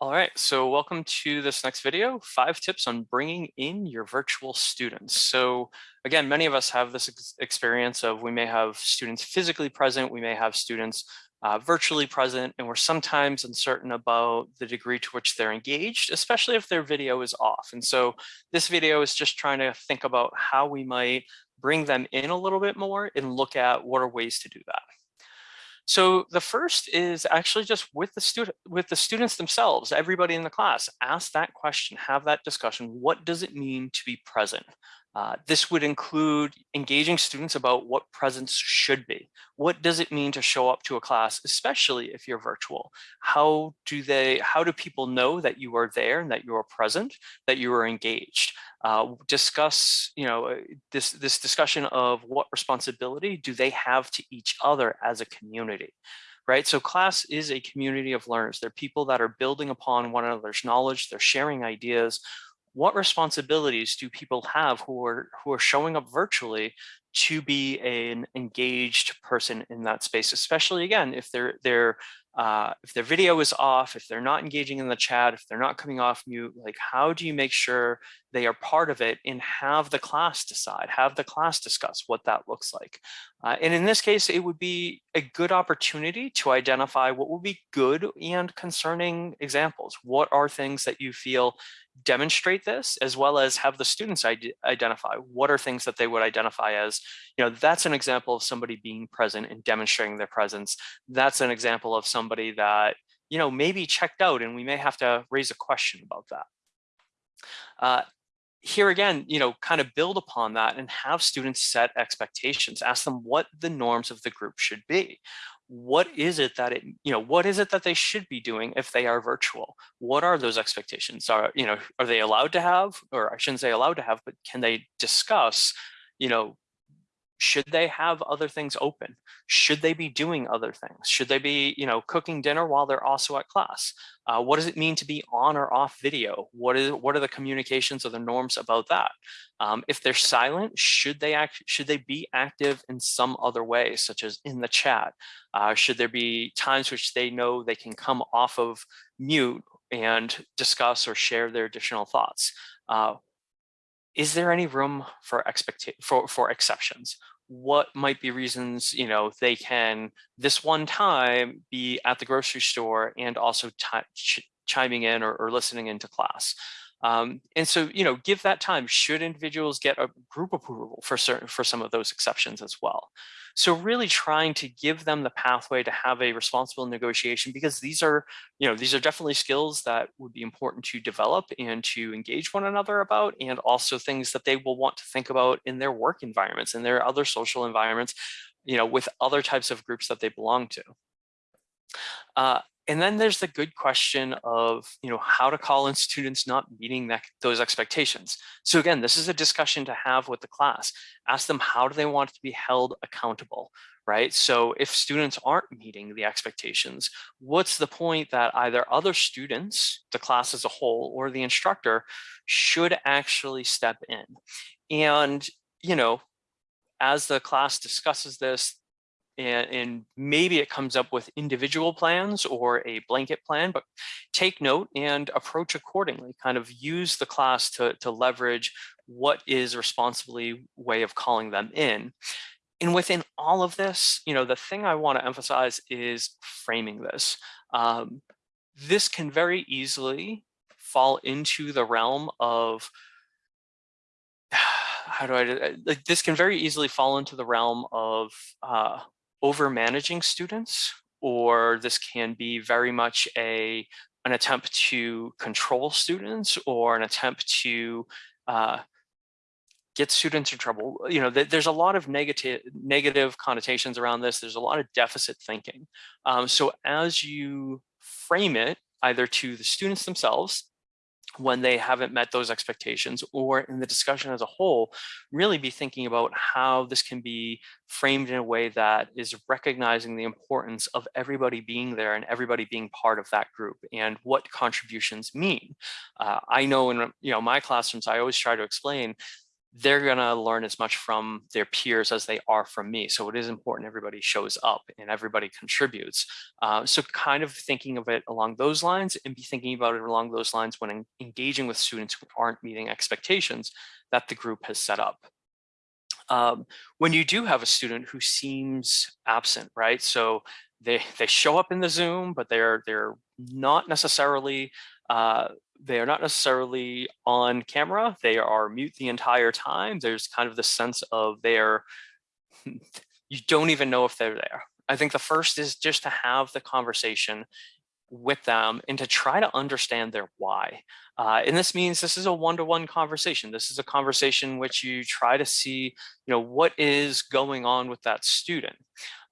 All right, so welcome to this next video, five tips on bringing in your virtual students. So again, many of us have this ex experience of we may have students physically present, we may have students uh, virtually present, and we're sometimes uncertain about the degree to which they're engaged, especially if their video is off. And so this video is just trying to think about how we might bring them in a little bit more and look at what are ways to do that. So the first is actually just with the student with the students themselves, everybody in the class, ask that question, have that discussion. What does it mean to be present? Uh, this would include engaging students about what presence should be. What does it mean to show up to a class, especially if you're virtual? How do they, how do people know that you are there and that you are present, that you are engaged? Uh, discuss, you know, uh, this, this discussion of what responsibility do they have to each other as a community? right? So class is a community of learners. They're people that are building upon one another's knowledge. They're sharing ideas what responsibilities do people have who are who are showing up virtually to be an engaged person in that space, especially again, if they're they're uh, if their video is off, if they're not engaging in the chat, if they're not coming off mute, like how do you make sure they are part of it and have the class decide, have the class discuss what that looks like. Uh, and in this case, it would be a good opportunity to identify what would be good and concerning examples. What are things that you feel demonstrate this as well as have the students identify what are things that they would identify as you know that's an example of somebody being present and demonstrating their presence. That's an example of somebody that you know maybe checked out and we may have to raise a question about that. Uh, here again, you know, kind of build upon that and have students set expectations. Ask them what the norms of the group should be. What is it that it you know what is it that they should be doing if they are virtual? What are those expectations? Are you know are they allowed to have or i shouldn't say allowed to have but can they discuss you know should they have other things open? Should they be doing other things? Should they be, you know, cooking dinner while they're also at class? Uh, what does it mean to be on or off video? What is what are the communications or the norms about that? Um, if they're silent, should they act? Should they be active in some other way, such as in the chat? Uh, should there be times which they know they can come off of mute and discuss or share their additional thoughts? Uh, is there any room for expect for, for exceptions? What might be reasons, you know, they can this one time be at the grocery store and also ch chiming in or, or listening into class? Um, and so, you know, give that time. Should individuals get a group approval for certain for some of those exceptions as well? So really trying to give them the pathway to have a responsible negotiation because these are, you know, these are definitely skills that would be important to develop and to engage one another about, and also things that they will want to think about in their work environments and their other social environments, you know, with other types of groups that they belong to. Uh, and then there's the good question of, you know, how to call in students not meeting that, those expectations. So again, this is a discussion to have with the class. Ask them how do they want to be held accountable, right? So if students aren't meeting the expectations, what's the point that either other students, the class as a whole, or the instructor should actually step in? And, you know, as the class discusses this, and, and, maybe it comes up with individual plans or a blanket plan, but take note and approach accordingly, kind of use the class to, to leverage what is responsibly way of calling them in. And within all of this, you know, the thing I want to emphasize is framing this. Um, this can very easily fall into the realm of how do I like this can very easily fall into the realm of uh, over managing students, or this can be very much a an attempt to control students or an attempt to uh, get students in trouble. You know, th there's a lot of negative negative connotations around this. There's a lot of deficit thinking. Um, so as you frame it either to the students themselves when they haven't met those expectations or in the discussion as a whole, really be thinking about how this can be framed in a way that is recognizing the importance of everybody being there and everybody being part of that group and what contributions mean. Uh, I know in you know my classrooms, I always try to explain they're going to learn as much from their peers as they are from me. So it is important everybody shows up and everybody contributes. Uh, so kind of thinking of it along those lines and be thinking about it along those lines when engaging with students who aren't meeting expectations that the group has set up. Um, when you do have a student who seems absent, right? So they they show up in the Zoom, but they're they're not necessarily uh, they are not necessarily on camera. They are mute the entire time. There's kind of the sense of they're you don't even know if they're there. I think the first is just to have the conversation with them and to try to understand their why. Uh, and this means this is a one-to-one -one conversation. This is a conversation which you try to see, you know, what is going on with that student.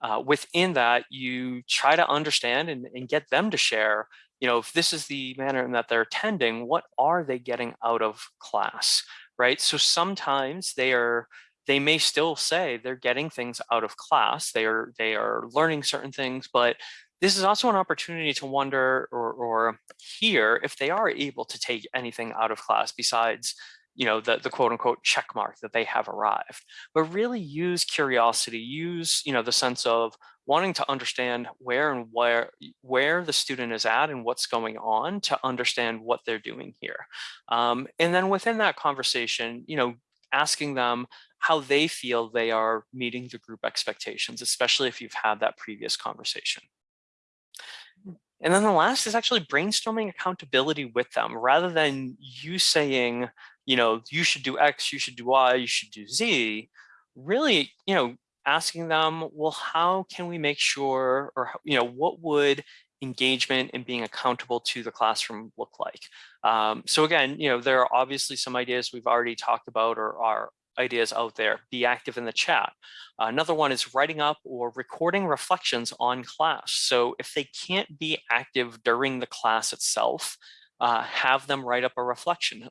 Uh, within that, you try to understand and, and get them to share, you know, if this is the manner in that they're attending, what are they getting out of class, right? So sometimes they are, they may still say they're getting things out of class. They are, they are learning certain things, but this is also an opportunity to wonder or, or hear if they are able to take anything out of class besides you know, the, the quote unquote check mark that they have arrived, but really use curiosity, use, you know, the sense of wanting to understand where and where, where the student is at and what's going on to understand what they're doing here. Um, and then within that conversation, you know, asking them how they feel they are meeting the group expectations, especially if you've had that previous conversation. And then the last is actually brainstorming accountability with them rather than you saying, you know, you should do X, you should do Y, you should do Z, really, you know, asking them, well, how can we make sure, or, you know, what would engagement and being accountable to the classroom look like? Um, so again, you know, there are obviously some ideas we've already talked about or are ideas out there. Be active in the chat. Another one is writing up or recording reflections on class. So if they can't be active during the class itself, uh, have them write up a reflection.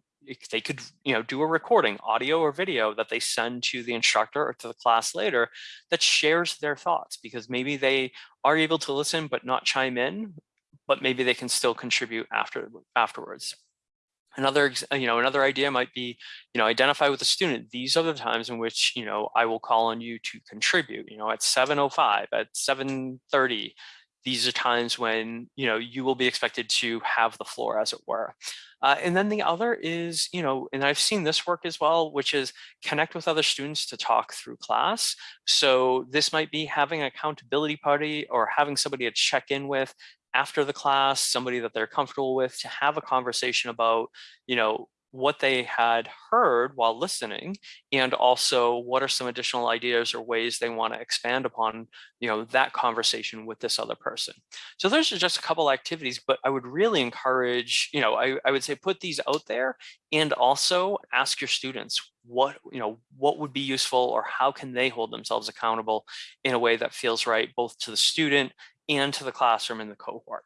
They could, you know, do a recording, audio or video that they send to the instructor or to the class later that shares their thoughts because maybe they are able to listen but not chime in, but maybe they can still contribute after afterwards. Another, you know, another idea might be, you know, identify with the student. These are the times in which, you know, I will call on you to contribute, you know, at 7.05, at 7.30, these are times when, you know, you will be expected to have the floor as it were. Uh, and then the other is, you know, and I've seen this work as well, which is connect with other students to talk through class. So this might be having an accountability party or having somebody to check in with after the class, somebody that they're comfortable with to have a conversation about, you know, what they had heard while listening and also what are some additional ideas or ways they want to expand upon you know that conversation with this other person so those are just a couple activities but i would really encourage you know I, I would say put these out there and also ask your students what you know what would be useful or how can they hold themselves accountable in a way that feels right both to the student and to the classroom and the cohort.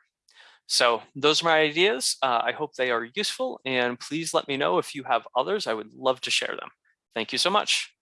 So those are my ideas. Uh, I hope they are useful and please let me know if you have others. I would love to share them. Thank you so much.